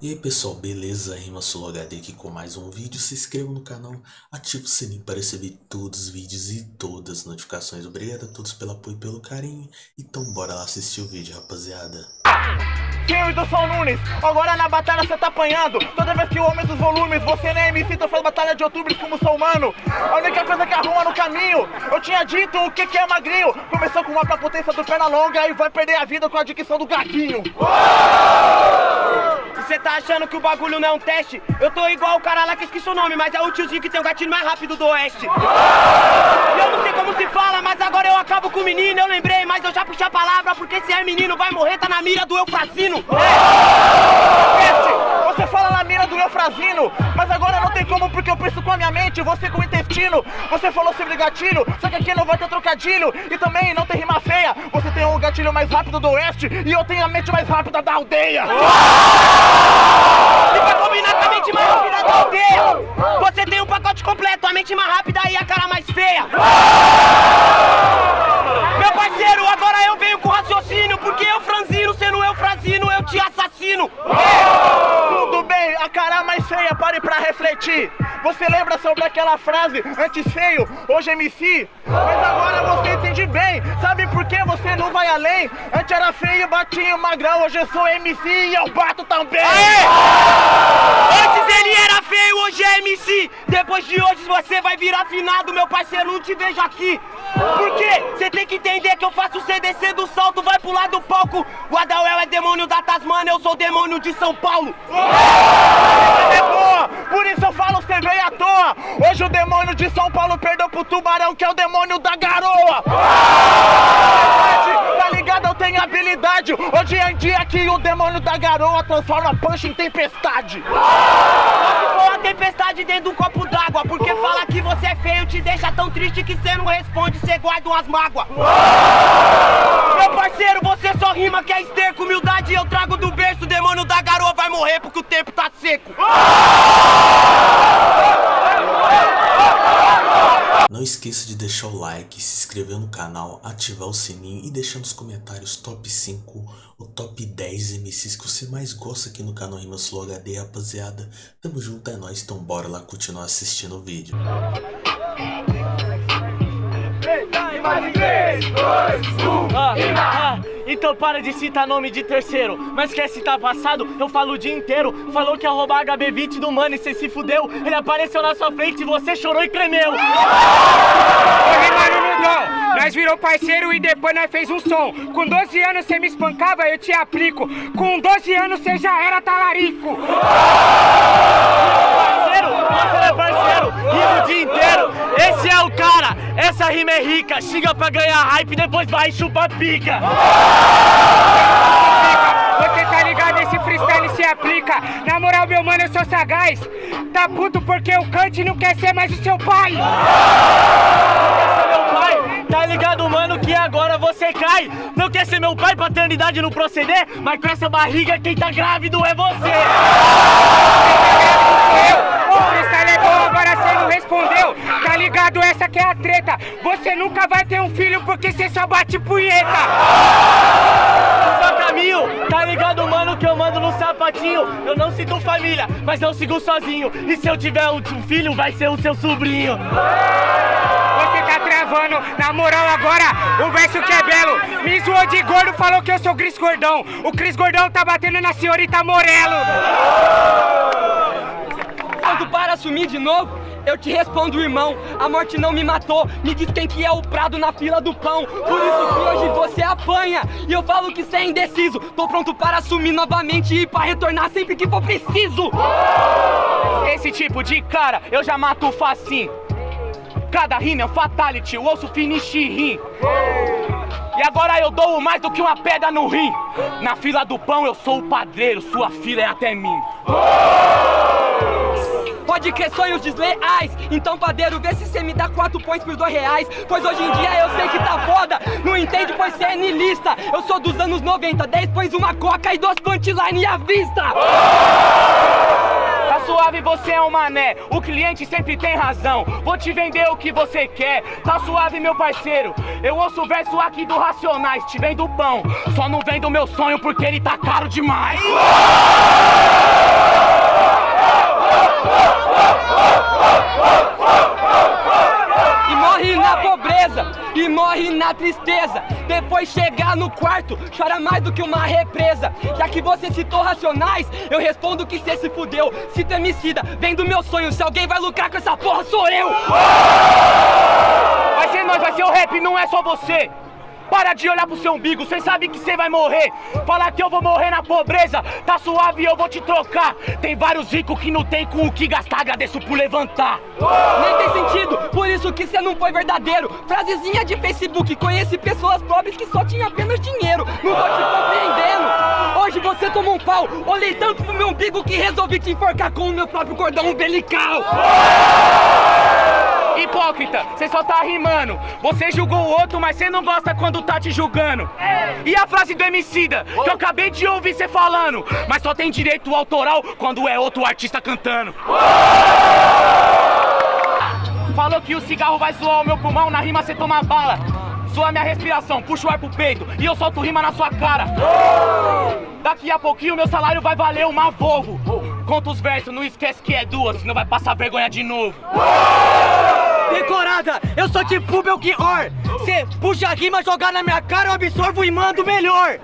E aí pessoal, beleza? Rima HD aqui com mais um vídeo. Se inscreva no canal, ative o sininho para receber todos os vídeos e todas as notificações. Obrigado a todos pelo apoio e pelo carinho. Então bora lá assistir o vídeo, rapaziada. Sim, do São Nunes, agora na batalha você tá apanhando Toda vez que o homem dos volumes, você nem me cita faz batalha de outubro como sou humano A única coisa que arruma no caminho, eu tinha dito o que que é magrinho Começou com uma pra potência do perna longa e vai perder a vida com a dicção do gaguinho Você tá achando que o bagulho não é um teste? Eu tô igual o cara lá que esqueci o nome, mas é o tiozinho que tem o gatilho mais rápido do oeste eu não sei como se fala, mas agora eu acabo com o menino Eu lembrei, mas eu já puxei a palavra Porque se é menino vai morrer, tá na mira do Eufrazino é. Você fala na mira do Eufrazino Mas agora não tem como porque eu penso com a minha mente Você com o intestino. Você falou sobre gatilho Só que aqui não vai ter trocadilho. E também não tem rima feia. Você tem o gatilho mais rápido do oeste E eu tenho a mente mais rápida da aldeia. E pra Você lembra sobre aquela frase Antes feio, hoje MC Mas agora você entende bem. Sabe por que você não vai além? Antes era feio, batia magrão Hoje eu sou MC e eu bato também. Aê! Antes ele era feio, hoje é MC Depois de hoje você vai virar finado Meu parceiro, não te vejo aqui. Por quê? Você tem que entender que eu faço o CDC do salto Vai pular do palco. O Adauel é demônio da Tasmania Eu sou demônio de São Paulo. É boa, por isso eu falo você veio à toa. Hoje o demônio de São Paulo perdeu pro tubarão Que é o demônio da garoa. Tá ligado? Eu tenho habilidade. Hoje em dia que o demônio da garoa Transforma punch em tempestade Tempestade dentro de um copo d'água Porque falar que você é feio te deixa tão triste Que você não responde, você guarda umas mágoas Meu parceiro, você só rima que é esterco Humildade eu trago do berço O demônio da garoa vai morrer porque o tempo tá seco Não esqueça de deixar o like, se inscrever no canal, ativar o sininho e deixar nos comentários top 5 ou top 10 MCs que você mais gosta aqui no canal Rimas Flow HD, rapaziada. Tamo junto, é nóis, então bora lá continuar assistindo o vídeo. Ah, ah, então para de citar nome de terceiro. Mas quer citar passado? Eu falo o dia inteiro. Falou que ia roubar HB20 do mano e cê se fudeu. Ele apareceu na sua frente e você chorou e tremeu. Ô, mano, Lundão, nós virou parceiro e depois nós fez um som. Com 12 anos cê me espancava, eu te aplico. Com 12 anos cê já era talarico rima é rica Xinga pra ganhar hype, depois vai e chupa pica. Você tá ligado, esse freestyle se aplica. Na moral, meu mano, eu sou sagaz. Tá puto porque o Kant não quer ser mais o seu pai. Tá ligado mano que agora você cai. Não quer ser meu pai, paternidade no proceder. Mas com essa barriga quem tá grávido é você. Eu, o freestyle é bom, agora cê não respondeu. Tá ligado, essa que é a treta. Você nunca vai ter um filho porque cê só bate punheta. Tá ligado mano que eu mando no sapatinho? Eu não sigo família, mas eu sigo sozinho. E se eu tiver um filho vai ser o seu sobrinho. Você tá travando, na moral agora, o verso que é belo. Me zoou de gordo, falou que eu sou Cris Gordão. O Cris Gordão tá batendo na senhorita Morelo Quando para assumir de novo, eu te respondo, irmão. A morte não me matou. Me diz quem que é o prado na fila do pão. Por isso que hoje você apanha. E eu falo que cê é indeciso. Tô pronto para assumir novamente e para retornar sempre que for preciso. Esse tipo de cara eu já mato facinho Cada rima é um fatality, o osso finish rim E agora eu dou mais do que uma pedra no rim Na fila do pão eu sou o padreiro, sua fila é até mim Pode crer sonhos desleais Então padeiro, vê se cê me dá quatro points por dois reais Pois hoje em dia eu sei que tá foda Não entende pois cê é nilista Eu sou dos anos 90, 10 pões uma coca e duas punchline à vista Tá suave, você é um mané. O cliente sempre tem razão. Vou te vender o que você quer. Tá suave, meu parceiro. Eu ouço o verso aqui do Racionais. Te vendo pão. Só não vendo meu sonho porque ele tá caro demais. Tristeza. Depois chegar no quarto, chora mais do que uma represa. Já que você citou racionais, eu respondo que cê se fudeu. Cito emicida, vem do meu sonho. Se alguém vai lucrar com essa porra, sou eu! Vai ser nós, vai ser o rap, não é só você. Para de olhar pro seu umbigo, cê sabe que cê vai morrer. Falar que eu vou morrer na pobreza, tá suave eu vou te trocar. Tem vários ricos que não tem com o que gastar, agradeço por levantar. Nem tem sentido, por isso que cê não foi verdadeiro. Frasezinha de Facebook, conheci pessoas pobres que só tinham apenas dinheiro. Não tô te compreendendo. Hoje você tomou um pau, olhei tanto pro meu umbigo que resolvi te enforcar com o meu próprio cordão umbilical. Hipócrita, cê só tá rimando. Você julgou o outro, mas cê não gosta quando tá te julgando. E a frase do Emicida, que eu acabei de ouvir cê falando. Mas só tem direito autoral quando é outro artista cantando. Falou que o cigarro vai zoar o meu pulmão, na rima cê toma bala. Zoa minha respiração, puxa o ar pro peito e eu solto rima na sua cara. Daqui a pouquinho meu salário vai valer uma Volvo. Conta os versos, não esquece que é duas, senão vai passar vergonha de novo. Decorada, eu sou tipo Belchior. Cê puxa a rima, jogar na minha cara, eu absorvo e mando melhor.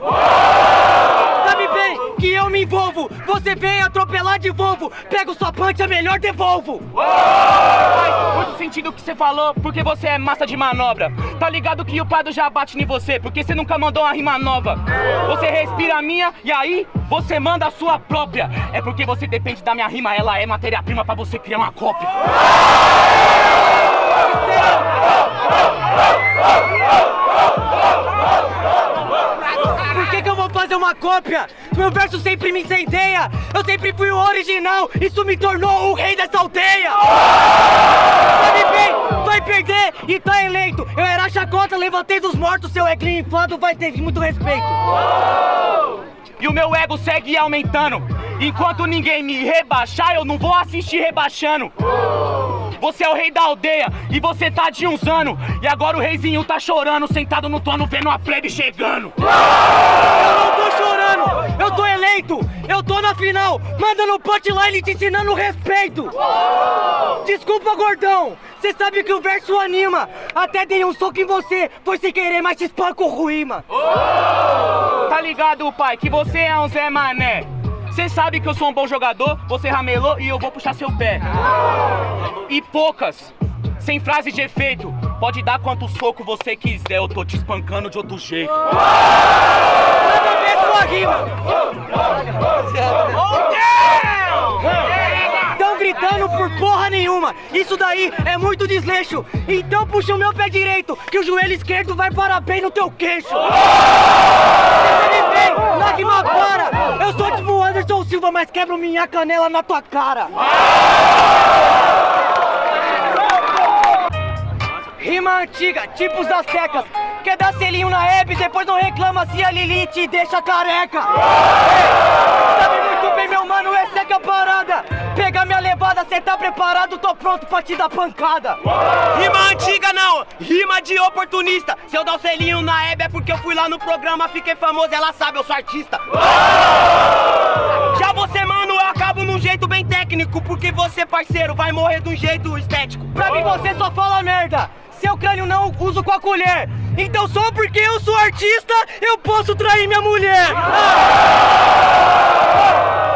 Sabe bem que eu me envolvo. Você vem atropelar de Volvo. Pego sua punch, é melhor devolvo. Faz muito sentido o que você falou, porque você é massa de manobra. Tá ligado que o Prado já bate em você, porque você nunca mandou uma rima nova. Você respira a minha e aí você manda a sua própria. É porque você depende da minha rima, ela é matéria-prima pra você criar uma cópia. Por que, que eu vou fazer uma cópia? Meu verso sempre me incendeia. Eu sempre fui o original. Isso me tornou o rei dessa aldeia. Sabe bem, vai perder e tá eleito. Eu era chacota, levantei dos mortos. Seu eglinho inflado vai ter muito respeito. E o meu ego segue aumentando. Enquanto ninguém me rebaixar, eu não vou assistir rebaixando. Você é o rei da aldeia e você tá de uns anos. E agora o reizinho tá chorando, sentado no trono, vendo a plebe chegando. Eu não tô chorando, eu tô eleito. Eu tô na final, mandando punchline te ensinando respeito. Desculpa, gordão. Cê sabe que o verso anima. Até dei um soco em você, foi sem querer, mas te espanco ruíma. Tá ligado, pai, que você é um Zé Mané. Cê sabe que eu sou um bom jogador, você ramelou e eu vou puxar seu pé. E poucas, sem frase de efeito. Pode dar quanto soco você quiser, eu tô te espancando de outro jeito. Nada. Tão gritando por porra nenhuma. Isso daí é muito desleixo. Então puxa o meu pé direito, que o joelho esquerdo vai parar bem no teu queixo. Você me vem, na rima para. Eu sou tipo Silva, mas quebro minha canela na tua cara. Rima antiga, tipo os aztecas. Quer dar selinho na Hebe, depois não reclama se a Lili te deixa careca. Ei, sabe muito bem, meu mano, é que é a parada. Pega minha levada, cê tá preparado, tô pronto pra te dar pancada. Rima antiga não, rima de oportunista. Se eu dar o selinho na Hebe é porque eu fui lá no programa, fiquei famoso, ela sabe, eu sou artista. Você, mano, eu acabo num jeito bem técnico, porque você, parceiro, vai morrer de um jeito estético. Pra mim você só fala merda. Seu crânio não uso com a colher. Então só porque eu sou artista, eu posso trair minha mulher.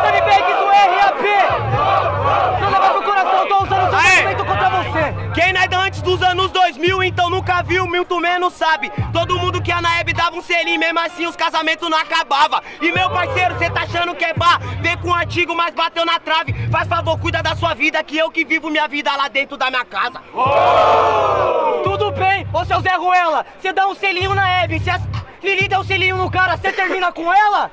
Sabe bem que isso é RAP. Não leva pro coração, tô usando seu Aê! argumento contra você. Quem nasce antes dos anos 2000, então nunca viu, muito menos sabe. Todo mundo que a Naeb dava um selinho, mesmo assim os casamentos não acabavam. E meu parceiro, cê tá achando que é bar? Vem com o antigo, mas bateu na trave. Faz favor, cuida da sua vida, que eu que vivo minha vida lá dentro da minha casa. Tudo bem, ô seu Zé Ruela, você dá um selinho na Hebe, se a Lili der um selinho no cara, você termina com ela?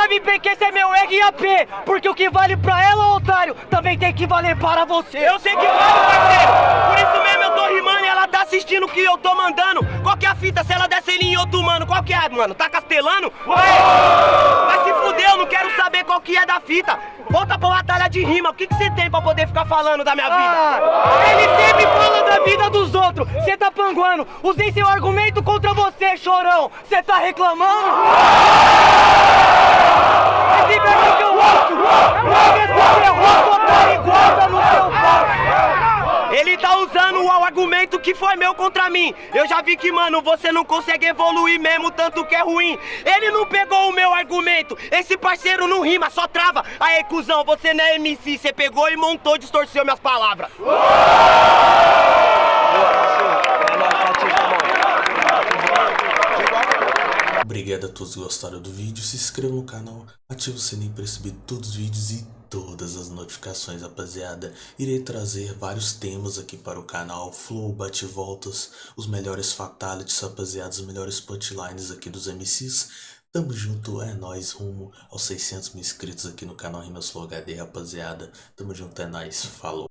Sabe bem que esse é meu RAP, porque o que vale pra ela, otário, também tem que valer para você. Eu sei que vale, parceiro. Por isso mesmo eu tô rimando e ela tá assistindo o que eu tô mandando. Qual que é a fita se ela der selinho em outro mano? Qual que é, mano? Tá castelando? Ué! Vai se fuder, eu não quero saber qual que é da fita. Volta pra batalha de rima. O que que você tem pra poder ficar falando da minha vida? Ah, ele sempre fala da vida dos outros. Você tá panguando. Usei seu argumento contra você, chorão. Você tá reclamando? Seu pau. Ele tá usando o argumento que foi meu contra mim. Eu já vi que, mano, você não consegue evoluir mesmo, tanto que é ruim. Ele não pegou o meu argumento. Esse parceiro não rima, só trava. Aí, cuzão, você não é MC. Você pegou e montou, distorceu minhas palavras. Obrigado a todos que gostaram do vídeo, se inscreva no canal, ative o sininho para receber todos os vídeos e todas as notificações, rapaziada. Irei trazer vários temas aqui para o canal, flow, bate-voltas, os melhores fatalities, rapaziada, os melhores punchlines aqui dos MCs. Tamo junto, é nóis, rumo aos 600 mil inscritos aqui no canal Rimas Flow HD, rapaziada. Tamo junto, é nóis, falou.